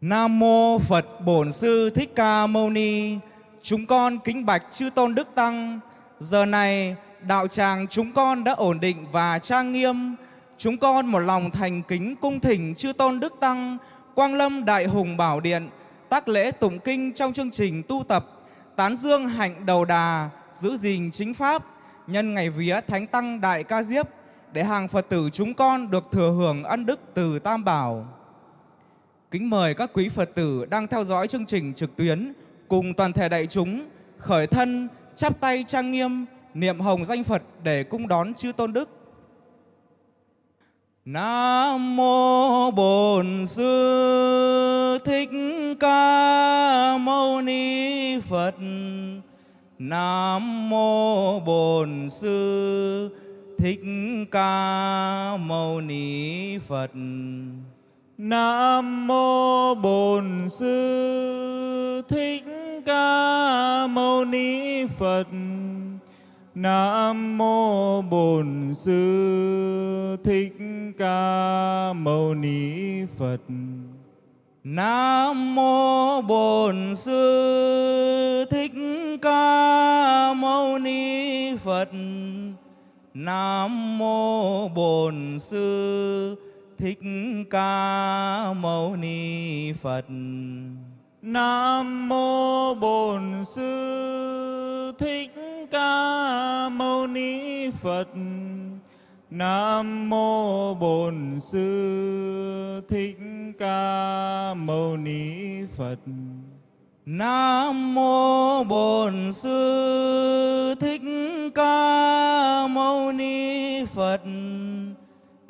Nam mô Phật Bổn Sư Thích Ca Mâu Ni. Chúng con kính bạch chư tôn đức tăng. Giờ này, đạo tràng chúng con đã ổn định và trang nghiêm. Chúng con một lòng thành kính cung thỉnh chư tôn đức tăng, Quang Lâm Đại Hùng Bảo Điện, tác lễ tụng kinh trong chương trình tu tập, tán dương hạnh đầu đà, giữ gìn chính pháp, nhân ngày vía Thánh Tăng Đại Ca Diếp để hàng Phật tử chúng con được thừa hưởng ân đức từ Tam Bảo. Kính mời các quý Phật tử đang theo dõi chương trình trực tuyến cùng toàn thể đại chúng khởi thân, chắp tay trang nghiêm, niệm hồng danh Phật để cung đón chư tôn đức. Nam mô Bổn Sư Thích Ca Mâu Ni Phật. Nam mô Bổn Sư Thích Ca Mâu Ni Phật. Nam mô Bổn Sư Thích Ca Mâu Ni Phật. Nam mô Bổn Sư Thích Ca Mâu Ni Phật. Nam mô Bổn Sư Thích Ca Mâu Ni Phật. Nam mô Bổn Sư Thích Ca Mâu Ni Phật. Nam mô Bổn Sư Thích Ca Mâu Ni Phật. Nam mô Bổn Sư Thích Ca Mâu Ni Phật. Nam mô Bổn Sư Thích Ca Mâu Ni Phật.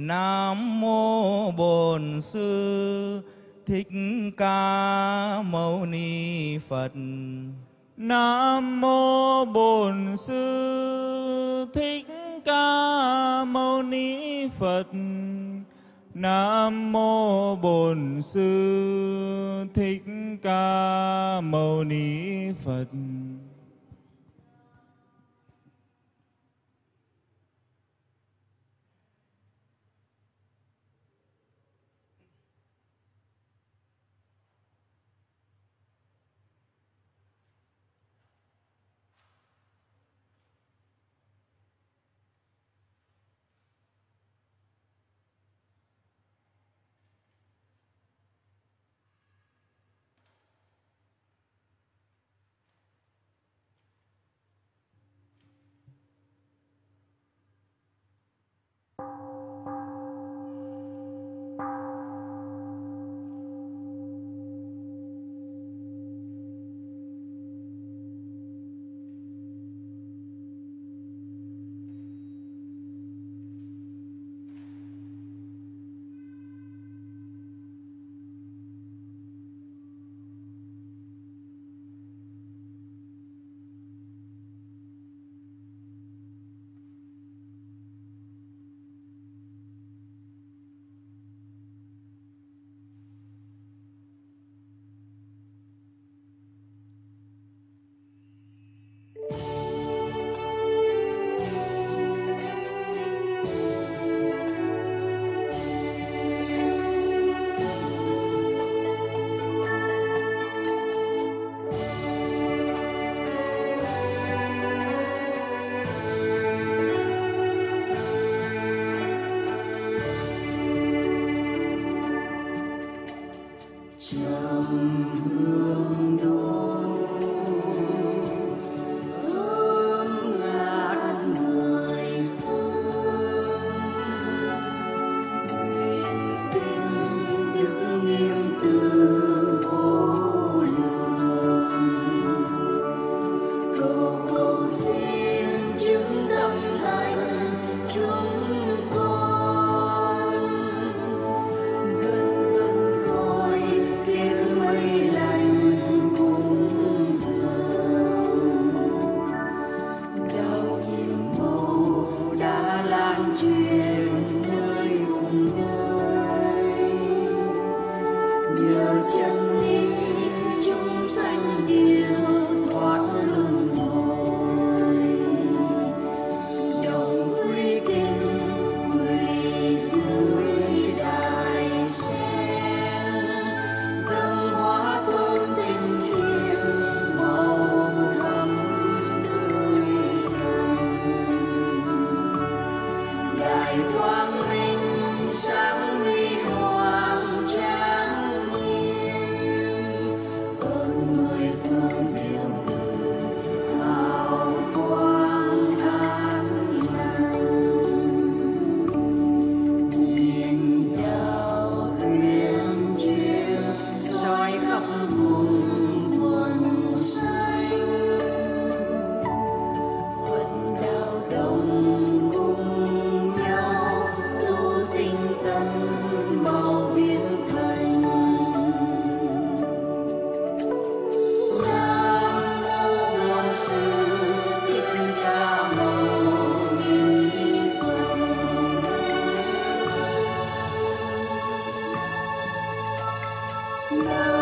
Nam mô Bổn Sư Thích Ca Mâu Ni Phật. Nam mô Bổn Sư Thích Ca Mâu Ni Phật. Nam mô Bổn Sư Thích Ca Mâu Ni Phật. Nam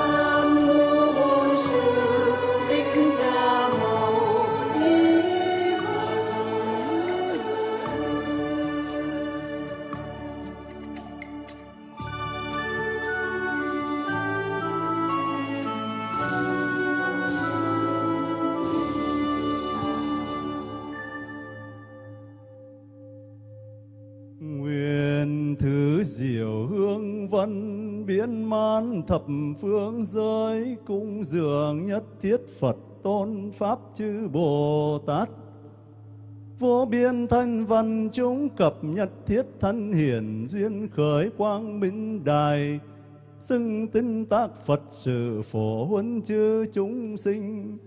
thập phương giới cung dường nhất thiết Phật tôn Pháp chư Bồ Tát. Vô biên thanh văn chúng cập nhất thiết thân hiển duyên khởi quang minh đài. Xưng tinh tác Phật sự phổ huân chư chúng sinh.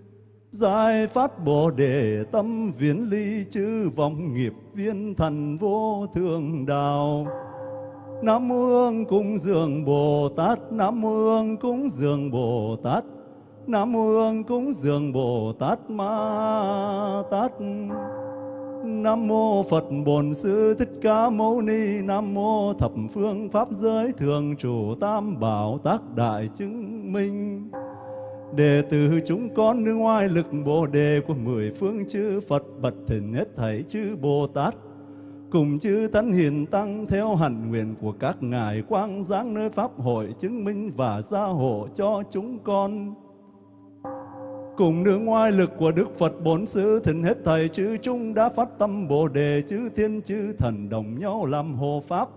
Giải phát Bồ Đề tâm viễn ly chư vọng nghiệp viên thần vô thượng đạo. Nam mô Hương cúng dường Bồ Tát, Nam mô Hương cúng dường Bồ Tát, Nam mô Hương cúng dường Bồ Tát Ma Tát. Nam mô Phật Bổn Sư Thích Ca Mâu Ni, Nam mô Thập Phương Pháp Giới Thường Chủ Tam Bảo Tác Đại Chứng Minh. Đệ tử chúng con nương ngoài lực Bồ Đề của mười phương chư Phật bật thỉnh hết thảy chư Bồ Tát cùng chư thánh hiền tăng theo hạnh nguyện của các ngài quang giáng nơi pháp hội chứng minh và gia hộ cho chúng con. Cùng nương ngoài lực của Đức Phật Bốn Sư thỉnh hết thầy chư chúng đã phát tâm Bồ Đề chư thiên chư thần đồng nhau làm hộ pháp.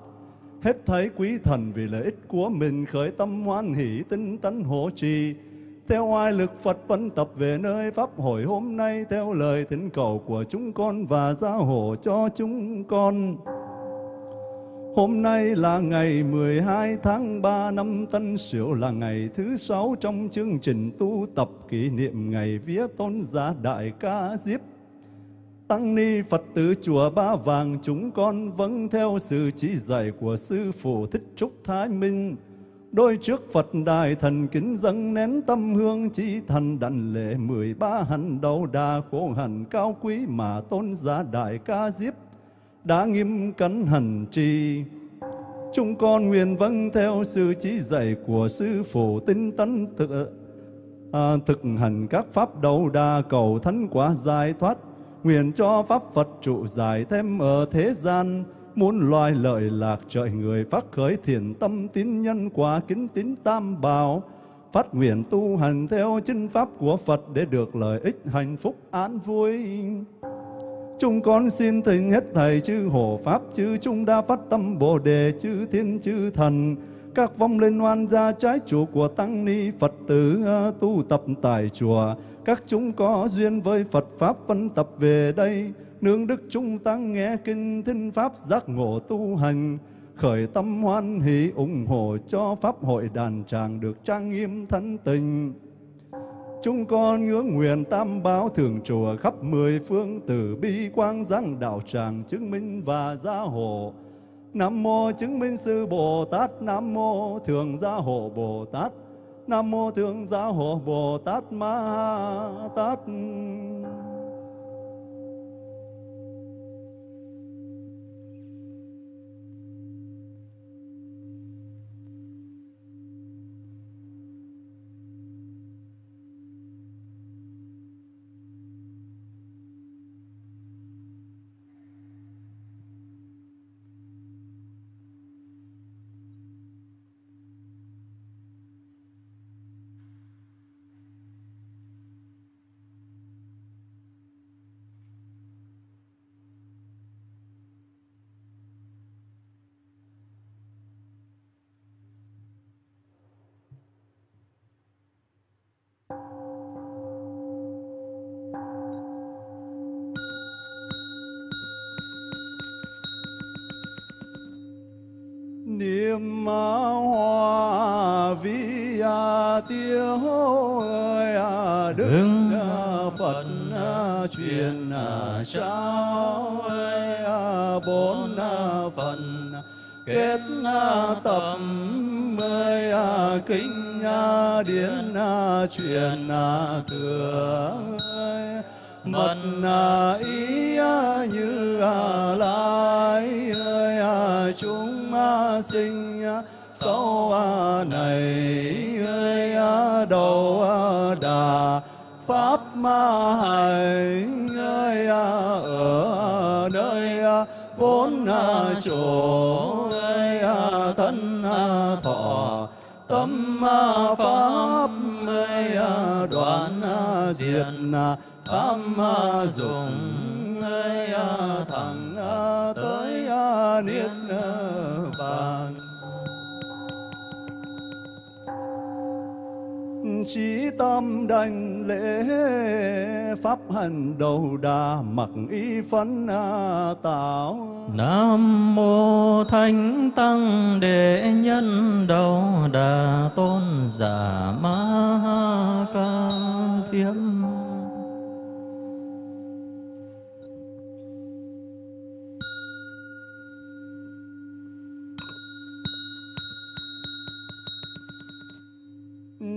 Hết thảy quý thần vì lợi ích của mình khởi tâm hoan hỷ tinh tấn hộ trì. Theo oai lực Phật vẫn tập về nơi Pháp hội hôm nay theo lời thỉnh cầu của chúng con và gia hộ cho chúng con. Hôm nay là ngày 12 tháng 3 năm Tân Sửu, là ngày thứ sáu trong chương trình tu tập kỷ niệm ngày vía tôn giả Đại Ca Diếp. Tăng ni Phật tử chùa Ba Vàng, chúng con vâng theo sự chỉ dạy của Sư Phụ Thích Trúc Thái Minh. Đôi trước Phật đài thần kính dâng nén tâm hương chi thần đảnh lễ mười ba hành đầu đà khổ hạnh cao quý mà tôn giả Đại Ca Diếp đã nghiêm cẩn hành trì. Chúng con nguyện vâng theo sự chỉ dạy của Sư Phụ tinh tấn thực, à, thực hành các pháp đầu đà cầu thánh quả giải thoát, nguyện cho pháp Phật trụ giải thêm ở thế gian, muốn loài lợi lạc trời người phát khởi thiện tâm tín nhân quả kính tín tam bảo, phát nguyện tu hành theo chân pháp của Phật để được lợi ích hạnh phúc an vui. Chúng con xin thỉnh hết thầy chư hộ pháp chư chúng đã phát tâm bồ đề chư thiên chư thần các vong linh oan gia trái chủ của tăng ni Phật tử à, tu tập tại chùa. Các chúng có duyên với Phật pháp phân tập về đây nương đức chúng tăng nghe kinh thinh pháp giác ngộ tu hành khởi tâm hoan hỷ ủng hộ cho pháp hội đàn tràng được trang nghiêm thánh tình Chúng con ngưỡng nguyện tam báo thường chùa khắp mười phương từ bi quang giáng đạo tràng chứng minh và gia hộ. Nam mô chứng minh sư Bồ Tát, Nam mô thường gia hộ Bồ Tát, Nam mô thường gia hộ Bồ Tát Ma Tát. Niệm hoa vi a tiêu ơi à đức Đức à, phật à, truyền à, trao ơi à, bốn à, phần à, kết à, tâm ơi à, kinh à, điển à, truyền à, thừa ơi. Mật à, ý à, như à, sinh sau à, này, ơi à, đầu à, đà, pháp, ma, hành, ơi ở nơi bốn chỗ, ơi thân thọ, tâm pháp, ơi đoạn diệt tham dụng, ơi chí tâm đảnh lễ pháp hành đầu đà mặc y phấn tạo Nam mô Thánh Tăng Đệ Nhân Đầu Đà Tôn Giả Ma ha Ca Diếp.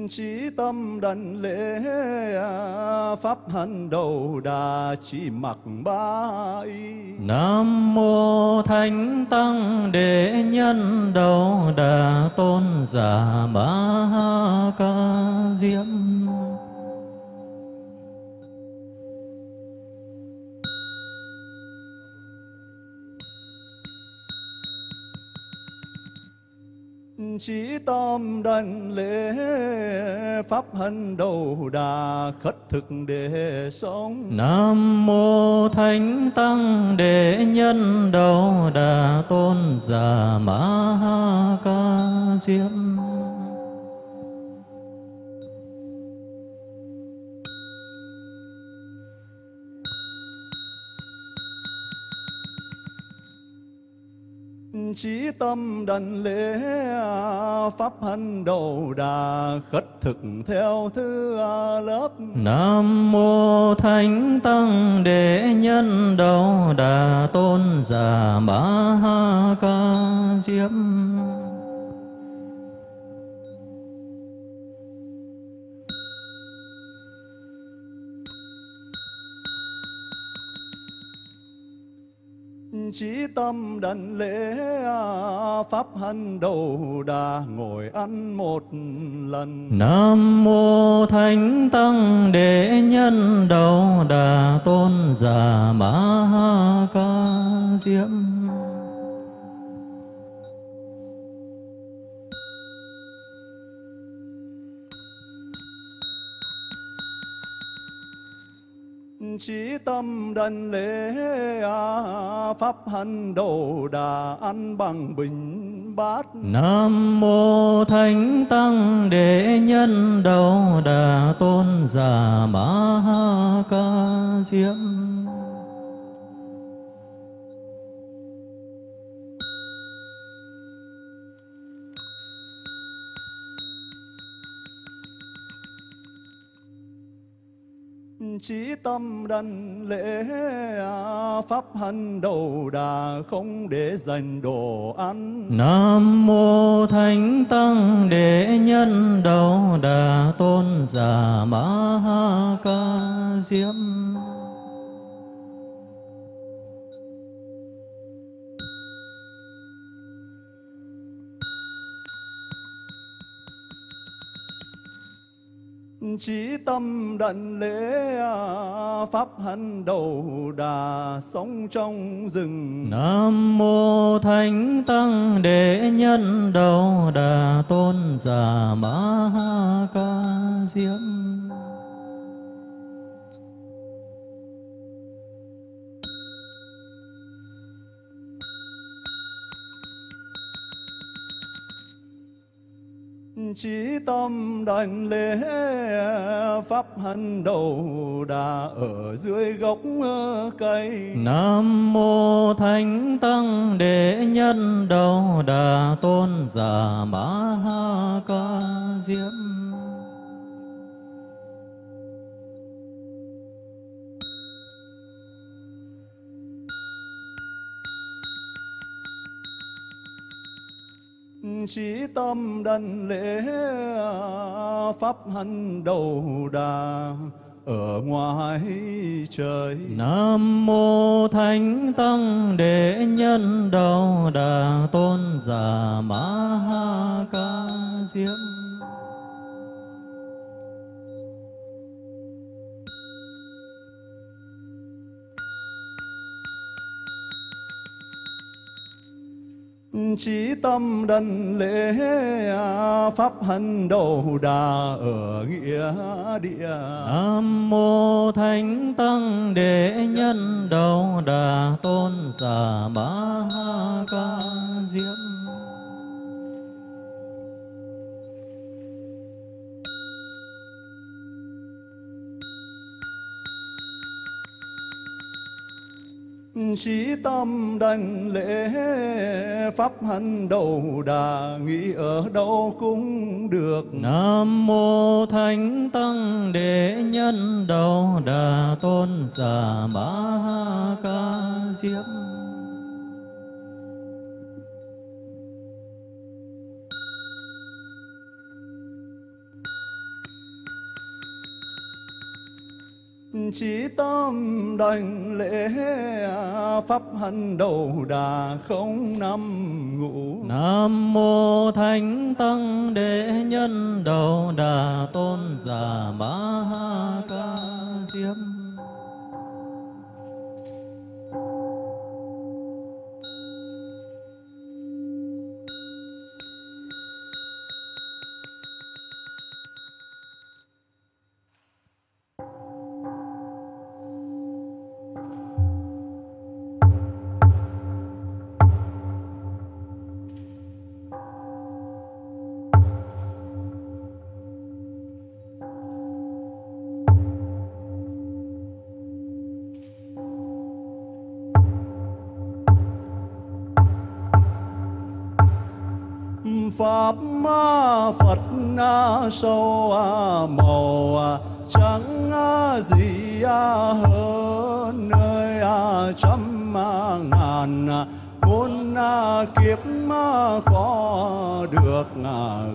Chí tâm đần lễ à, pháp hành đầu đà chỉ mặc ba y Nam mô Thánh Tăng Đệ Nhân Đầu Đà Tôn Giả Ma ha Ca Diếp. Chí tâm đảnh lễ pháp hành đầu đà khất thực để sống. Nam mô Thánh Tăng Đệ Nhân Đầu Đà Tôn Giả Ma ha Ca Diếp. Chí tâm đảnh lễ pháp hành đầu đà khất thực theo thứ lớp. Nam mô Thánh Tăng Đệ Nhân Đầu Đà Tôn Giả Ma Ca Diếp. Chí tâm đảnh lễ pháp hân đầu đà ngồi ăn một lần. Nam mô Thánh Tăng Đệ Nhân Đầu Đà Tôn Giả Ma Ca diệm chí tâm đảnh lễ pháp hành đầu đà ăn bằng bình bát. Nam mô Thánh Tăng Đệ Nhân Đầu Đà Tôn Giả Ma ha Ca diệm chí tâm đảnh lễ pháp hành đầu đà không để dành đồ ăn. Nam mô Thánh Tăng Đệ Nhân Đầu Đà Tôn Giả Ma Ca Diếp. Chí tâm đảnh lễ pháp hành đầu đà sống trong rừng. Nam mô Thánh Tăng Đệ Nhân Đầu Đà Tôn Giả Ma ha Ca diệm chí tâm đảnh lễ pháp hành đầu đà ở dưới gốc ờ, cây. Nam mô Thánh Tăng Đệ Nhân Đầu Đà Tôn Giả Ma ha Ca Diếp. Chí tâm đảnh lễ pháp hành đầu đà ở ngoài trời. Nam mô Thánh Tăng Đệ Nhân Đầu Đà Tôn Giả Ma Ha Ca Diệm Chí tâm đần lễ pháp hân đầu đà ở nghĩa địa. Nam mô Thánh Tăng Đệ Nhân Đầu Đà Tôn Giả Ma Ha Ca Diệm Chí tâm đảnh lễ pháp hành đầu đà, nghĩ ở đâu cũng được. Nam mô Thánh Tăng Đệ Nhân Đầu Đà Tôn Giả Ba Ha Ca diếp. Chỉ tâm đảnh lễ pháp hành đầu đà không năm ngủ. Nam mô Thánh Tăng Đệ Nhân Đầu Đà Tôn Giả Ma Ha Ca Diệm trăm ngàn muôn kiếp khó được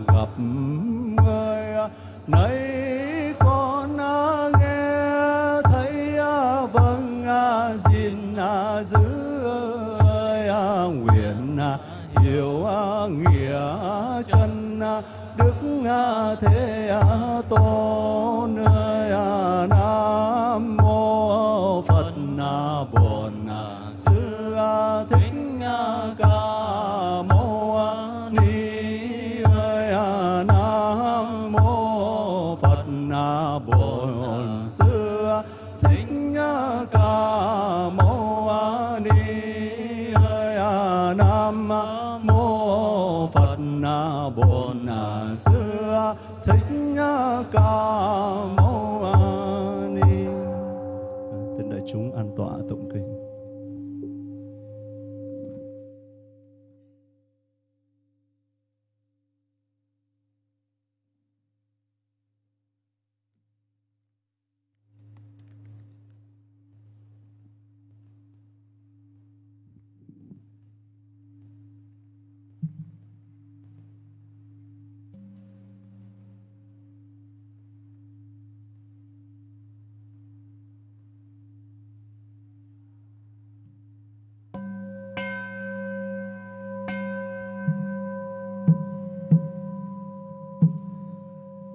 gặp người. Nay con nghe thấy vâng xin giữ nguyện hiểu nghĩa chân, đức thế tôn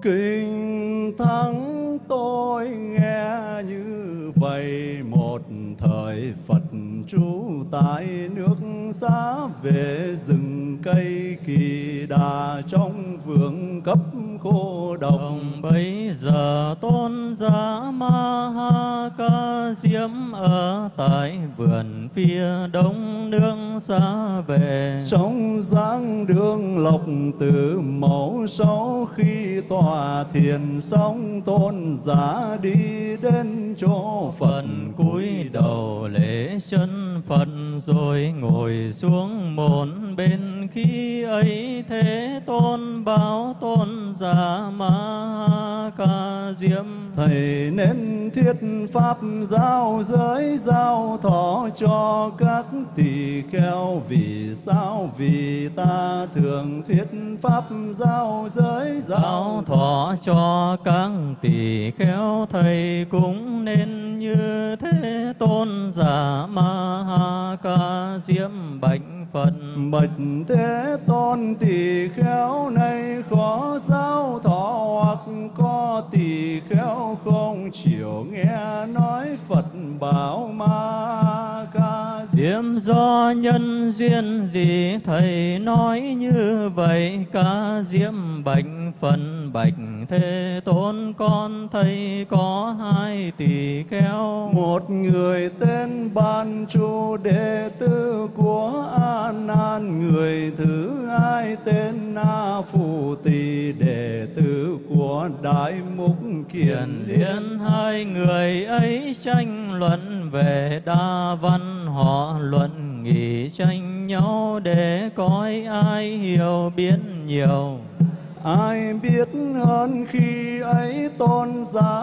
Kinh thắng tôi nghe như vậy một thời Phật trú tại nước xa về rừng cây kỳ đà trong vườn cấp cô độc Đồng bây giờ tôn giả Ma Ha Ca Diệm ở tại vườn phía đông nương xa về. trong dáng đường lộc từ thiền sống tôn giả Thầy nên thuyết pháp giao giới giao thọ cho các tỳ kheo Vì sao? Vì ta thường thuyết pháp giao giới giáo giao thọ cho các tỳ kheo thầy cũng nên như thế tôn giả ma ha ca diệm bệnh phật Bạch Thế Tôn tỳ khéo này khó giao thọ hoặc có tỳ khéo không? Chịu nghe nói Phật bảo ma ca. Diệm do nhân duyên gì thầy nói như vậy? Ca diệm bệnh phần bạch thế tôn con thầy có hai tỳ kheo. Một người tên Ban Chu đệ tử của A Nan, người thứ hai tên Na Phù Tỳ đệ tử của Đại Mục Kiền liên. hai người ấy tranh luận về đa văn họ luận nghị tranh nhau để coi ai hiểu biết nhiều Ai biết hơn khi ấy tôn giáo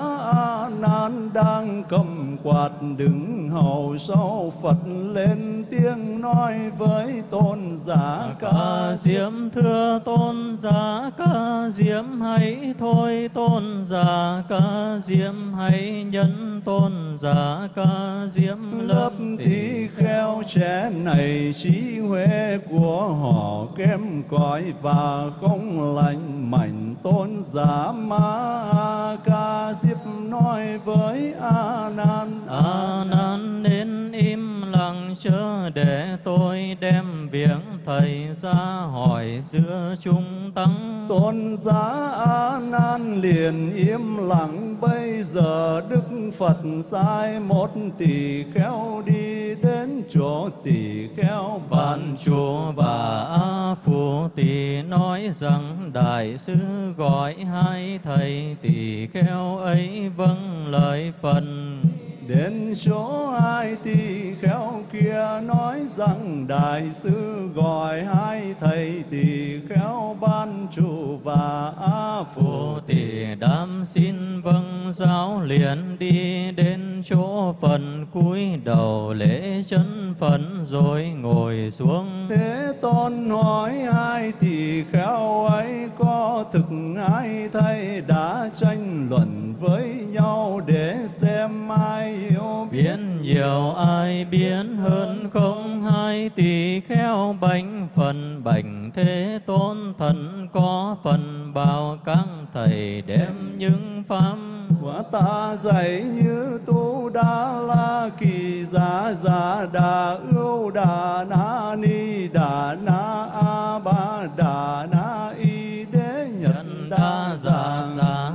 quạt đứng hầu sau Phật lên tiếng nói với tôn giả ca diệm thưa tôn giả ca diệm hãy thôi tôn giả ca diệm hãy nhân tôn giả ca diệm lớp lớp tí kheo trẻ này trí huệ của họ kém cỏi và không lành mạnh. Tôn giả ma ca diếp nói với a nan A nan nên im lặng chớ để tôi đem viếng thầy ra hỏi giữa chúng tăng tôn giá a nan liền im lặng bây giờ đức phật sai một tỳ kheo đi đến chỗ tỳ kheo bàn chùa và A Phù Tỳ nói rằng Đại sư gọi hai thầy tỳ kheo ấy vâng lời phần. Đến chỗ ai tỳ kheo kia nói rằng Đại sư gọi hai thầy tỳ kheo ban trụ và A Phù Phù Tỳ đam xin vâng giáo liền đi đến chỗ phần cúi đầu lễ chân phần rồi ngồi xuống. Thế Tôn hỏi ai thì khéo ấy, có thực ai thay, đã tranh luận với nhau để xem ai biết Biến nhiều ai biến hơn không? Hai tỳ kheo bánh phần bành thế tôn thần có phần bao các thầy đem những pháp. Quả ta dạy như tu đa la kỳ giả giả đà ưu đà na ni đà na a ba đà na y đế nhật đa giả giả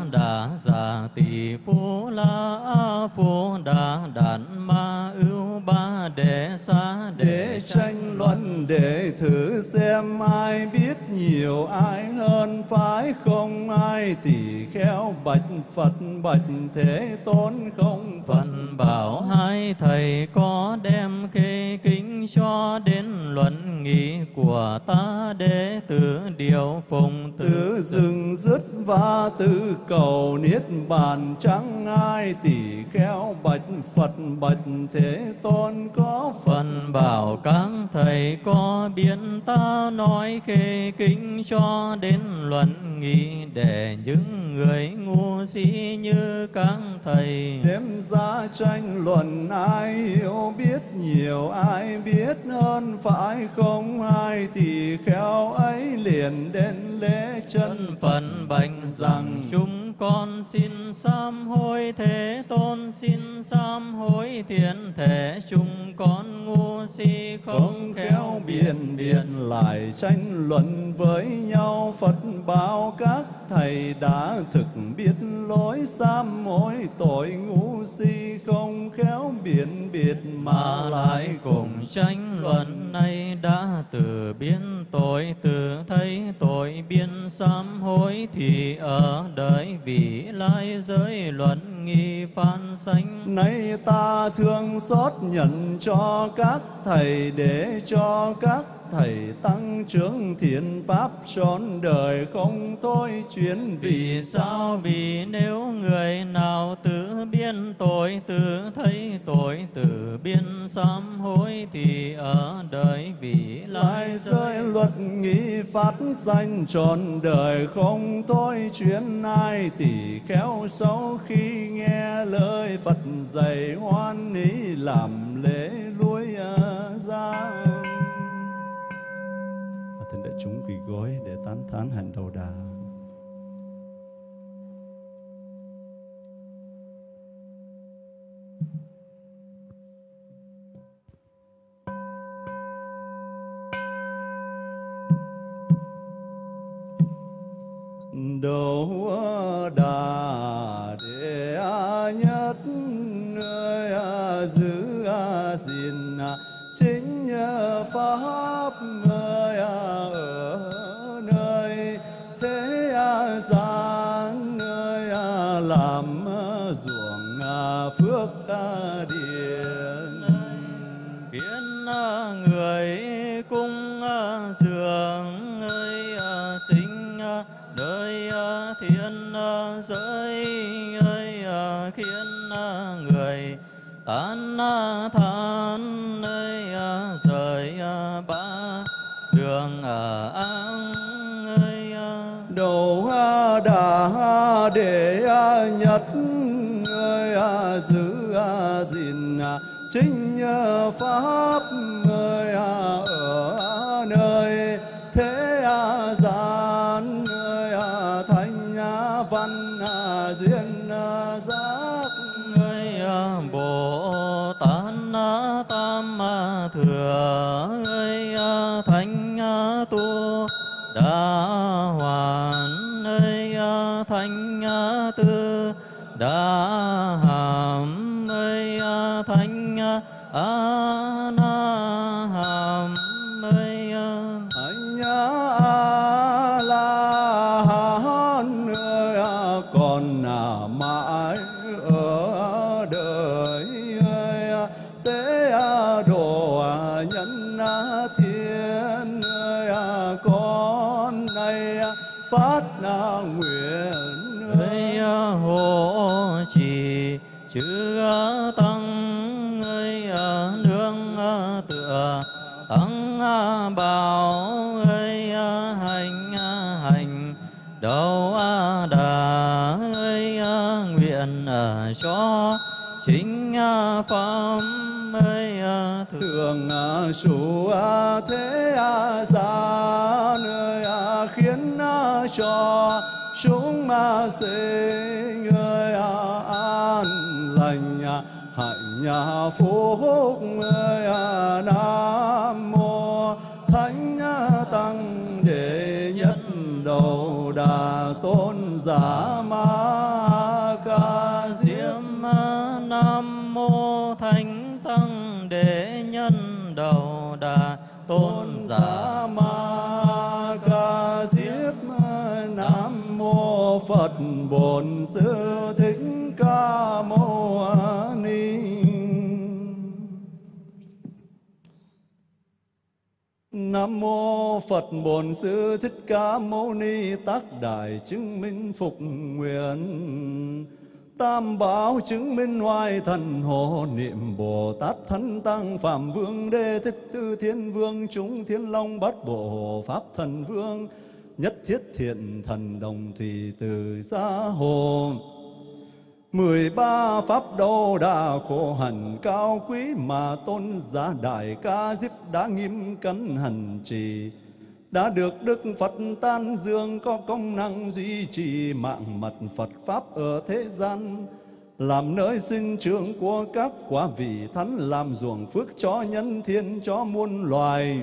giả đà tỷ phú la a phú đà đàn ma ưu ba đệ xa để tranh luận để thử xem ai biết nhiều ai hơn phải không? Ai tỳ kheo bạch phật bạch thế tôn không? Phật Phần bảo hai thầy có đem khê kính cho đến luận nghị của ta đệ tử điều phùng tự dừng dứt và tự cầu niết bàn chẳng ai tỳ kheo bạch phật bạch thế tôn có Phần bảo các thầy có biến ta nói khê kính cho đến luận nghị để những người ngu si như các thầy. Đêm ra tranh luận ai hiểu biết nhiều ai biết hơn phải không? Ai thì khéo ấy liền đến lễ chân phần bệnh rằng chúng con xin sám hối thế tôn xin sám hối thiện thể chúng con ngu si không khéo biện biện lại tranh luận với nhau. Phật bảo các thầy đã thực biết lỗi sám hối tội ngu si không khéo biện biệt mà lại cùng tranh luận này đã từ biến tội từ thấy tội biên sám hối thì ở đời vị lai giới luận nghi phan sanh Nay ta thương xót nhận cho các thầy để cho các thầy tăng trưởng thiện pháp trọn đời không thôi chuyến Vì vì sao? Vì nếu người nào tự biên tội, tự thấy tội, tự biên sám hối, thì ở đời lại lai rơi rơi luật nghĩ phát danh trọn đời không thôi chuyến ai tỷ khéo sau khi nghe lời Phật dạy hoan ý làm lễ lui ra Thỉnh đại chúng quỳ gối để tán thán hành đầu đà. Vâng, à, thường chủ à, thế à, gia nơi khiến cho chúng ma sinh người an lành hạnh phúc, người nam mô thánh tăng đệ nhất đầu đà tôn giả. Bổn sư thích ca mâu ni. Nam mô Phật Bổn Sư Thích Ca Mâu Ni Tác Đại chứng minh phục nguyện. Tam bảo chứng minh hoài thần hộ niệm Bồ Tát Thánh Tăng Phạm Vương Đê Thích Tư Thiên Vương Chúng Thiên Long Bát Bộ Pháp Thần Vương. Nhất thiết thiện thần đồng thì từ gia hồ. Mười ba pháp đô đa khổ hạnh cao quý mà tôn giá đại ca diếp đã nghiêm cẩn hành trì. Đã được Đức Phật tan dương có công năng duy trì mạng mật Phật Pháp ở thế gian, làm nơi sinh trưởng của các quả vị thánh, làm ruộng phước cho nhân thiên cho muôn loài.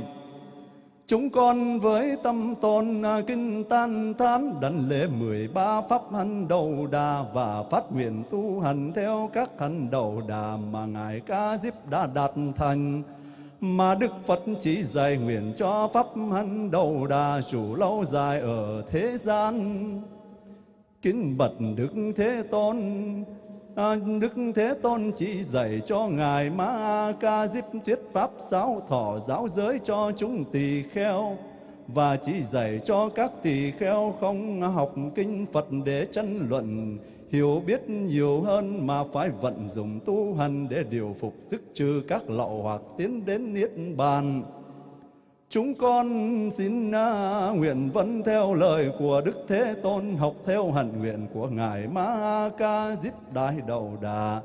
Chúng con với tâm tôn à, kinh tan thán đảnh lễ mười ba pháp hành đầu đà và phát nguyện tu hành theo các hành đầu đà mà Ngài Ca Diếp đã đạt thành mà Đức Phật chỉ dạy nguyện cho pháp hành đầu đà chủ lâu dài ở thế gian. Kính bật Đức Thế Tôn, À, Đức Thế Tôn chỉ dạy cho Ngài Ma Ca Diếp thuyết pháp giáo thọ giáo giới cho chúng tỳ kheo và chỉ dạy cho các tỳ kheo không học kinh Phật để tranh luận hiểu biết nhiều hơn mà phải vận dụng tu hành để điều phục sức trừ các lậu hoặc tiến đến niết bàn. Chúng con xin à, nguyện vẫn theo lời của Đức Thế Tôn học theo hạnh nguyện của Ngài Ma Ca Diếp Đại Đầu Đà.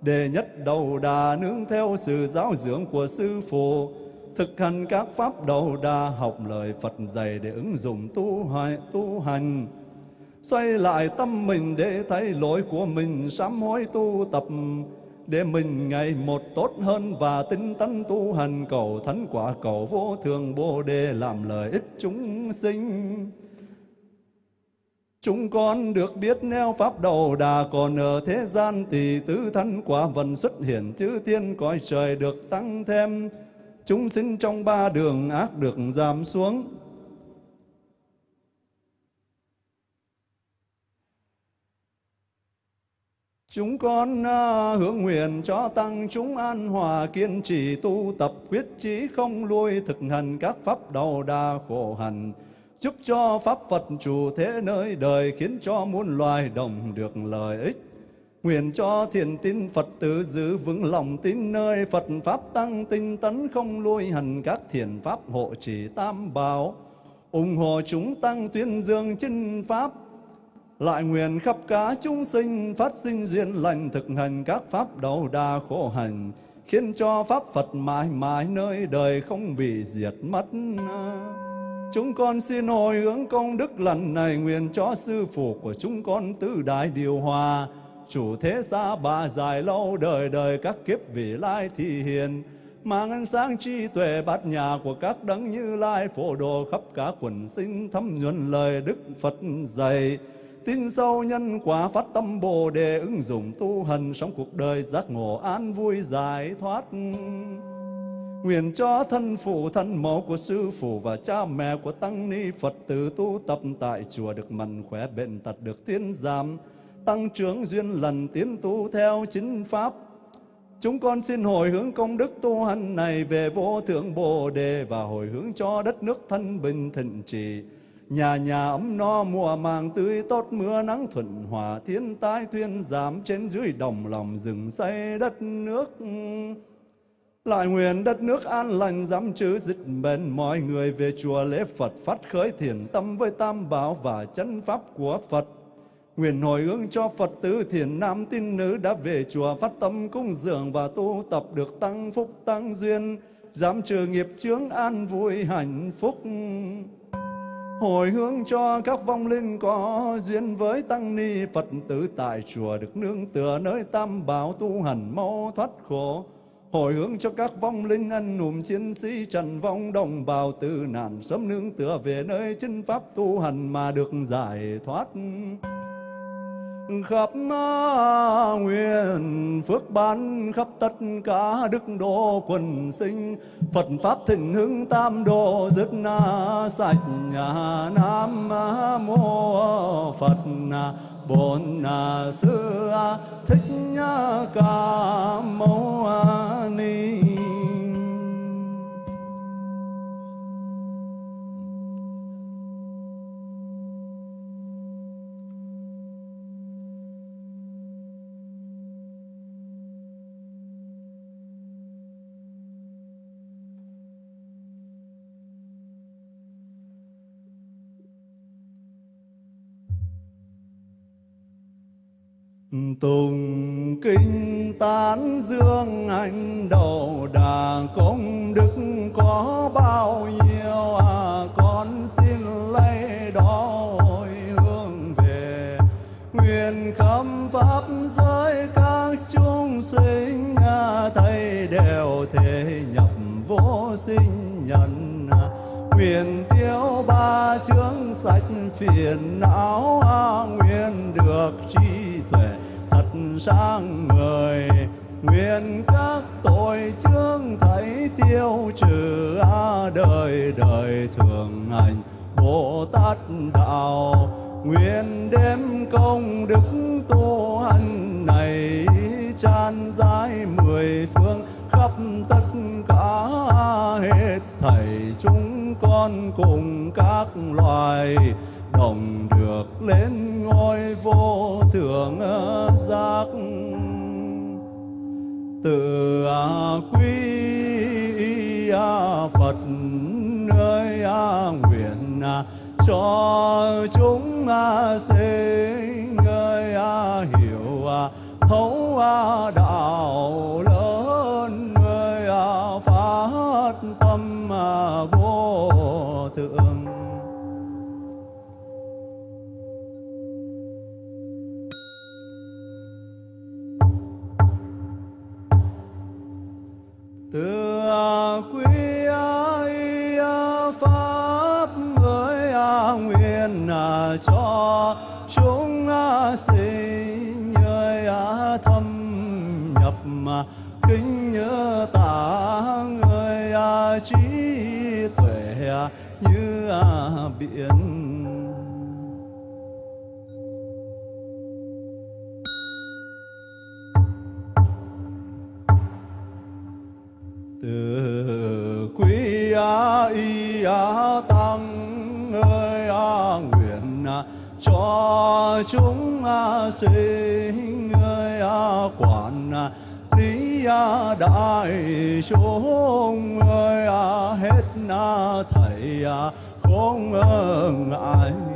đề nhất đầu đà nương theo sự giáo dưỡng của Sư Phụ, thực hành các pháp đầu đà học lời Phật dạy để ứng dụng tu hành, tu hành. Xoay lại tâm mình để thấy lỗi của mình sám hối tu tập để mình ngày một tốt hơn và tinh tấn tu hành cầu thánh quả, cầu vô thường, bồ đề làm lợi ích chúng sinh. Chúng con được biết neo pháp đầu đà còn ở thế gian thì tứ thân quả vần xuất hiện, chư thiên cõi trời được tăng thêm. Chúng sinh trong ba đường ác được giảm xuống. Chúng con à, hướng nguyện cho tăng chúng an hòa kiên trì tu tập, quyết chí không lui thực hành các pháp đầu đà khổ hạnh giúp cho pháp Phật chủ thế nơi đời khiến cho muôn loài đồng được lợi ích. Nguyện cho thiền tín Phật tử giữ vững lòng tin nơi Phật Pháp tăng tinh tấn không lui hành các thiền Pháp hộ trì tam bảo. ủng hộ chúng tăng tuyên dương chân Pháp lại nguyện khắp cả chúng sinh phát sinh duyên lành thực hành các pháp đầu đà khổ hành, khiến cho pháp Phật mãi mãi nơi đời không bị diệt mất. Chúng con xin hồi hướng công đức lần này nguyện cho sư phụ của chúng con tứ đại điều hòa, chủ thế xa bà dài lâu đời đời các kiếp vị lai thị hiền, mang ánh sáng trí tuệ bát nhà của các đấng như lai phổ đồ khắp cả quần sinh thâm nhuần lời đức Phật dạy tin sâu nhân quả phát tâm bồ đề ứng dụng tu hành sống cuộc đời giác ngộ an vui giải thoát. Nguyện cho thân phụ, thân mẫu của sư phụ và cha mẹ của tăng ni phật tử tu tập tại chùa được mạnh khỏe bệnh tật được thuyên giảm, tăng trưởng duyên lần tiến tu theo chính pháp. Chúng con xin hồi hướng công đức tu hành này về vô thượng Bồ Đề và hồi hướng cho đất nước thân bình thịnh trị. Nhà nhà ấm no mùa màng tươi tốt mưa nắng thuận hòa thiên tai thuyên giảm trên dưới đồng lòng rừng xây đất nước. Lại nguyện đất nước an lành dám chữ dịch bền mọi người về chùa lễ Phật phát khởi thiền tâm với tam bảo và chân pháp của Phật. Nguyện hồi hướng cho Phật tử thiền nam tín nữ đã về chùa phát tâm cung dường và tu tập được tăng phúc tăng duyên, dám trừ nghiệp chướng an vui hạnh phúc hồi hướng cho các vong linh có duyên với tăng ni Phật tử tại chùa được nương tựa nơi tam bảo tu hành mau thoát khổ. Hồi hướng cho các vong linh anh hùng chiến sĩ trần vong đồng bào tử nạn sớm nương tựa về nơi chân pháp tu hành mà được giải thoát khắp nguyện phước ban khắp tất cả đức độ quần sinh. Phật pháp thịnh hưng tam độ dứt na sạch nhà nam mô Phật bổn sư thích ca mâu ni Tùng kinh tán dương anh đầu đà công đức có bao nhiêu à con xin lấy đó hồi hương về nguyện khâm pháp giới các chúng sinh à, thầy đều thể nhập vô sinh nhân à, nguyện tiêu ba chướng sạch phiền não à, nguyện được trí tuệ sang người nguyện các tội chương thấy tiêu trừ a đời đời thường hành bồ tát đạo. Nguyện đem công đức tu hành này tràn dài mười phương khắp tất cả hết thảy chúng con cùng các loài đồng được lên ngôi vô thượng ờ, giác. Từ ờ, quy ờ, Phật ơi nguyện cho chúng sinh ơi hiểu thấu đạo từ quý y à, pháp ơi à, nguyện à, cho chúng sinh người thâm nhập kính nhớ tạng người trí tuệ như biển chúng à, sinh ơi à, quản à, lý đại chúng ơi hết thầy không ngại.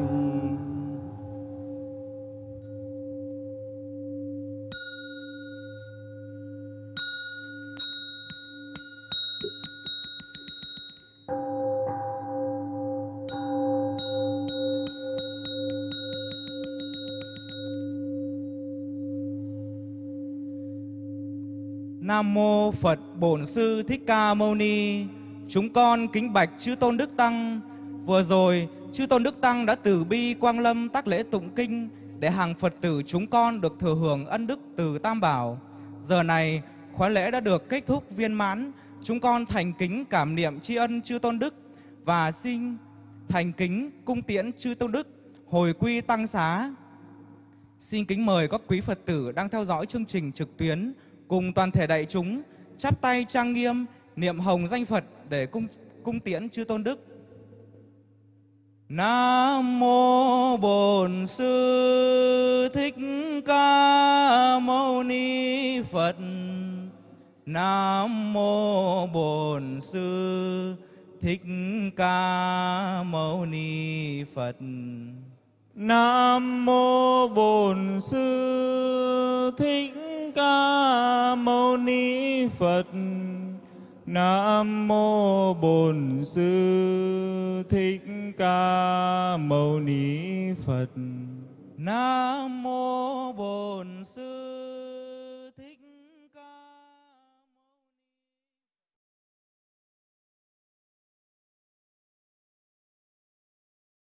Nam mô Phật Bổn Sư Thích Ca Mâu Ni. Chúng con kính bạch chư tôn đức tăng. Vừa rồi, chư tôn đức tăng đã từ bi quang lâm tác lễ tụng kinh để hàng Phật tử chúng con được thừa hưởng ân đức từ Tam Bảo. Giờ này, khóa lễ đã được kết thúc viên mãn. Chúng con thành kính cảm niệm tri ân chư tôn đức và xin thành kính cung tiễn chư tôn đức hồi quy tăng xá. Xin kính mời các quý Phật tử đang theo dõi chương trình trực tuyến cùng toàn thể đại chúng chắp tay trang nghiêm, niệm hồng danh Phật để cung cung tiễn chư tôn đức. Nam mô Bổn Sư Thích Ca Mâu Ni Phật. Nam mô Bổn Sư Thích Ca Mâu Ni Phật. Nam mô Bổn Sư Thích ca mâu ni phật. Nam mô bổn sư thích ca mâu ni phật. Nam mô bổn sư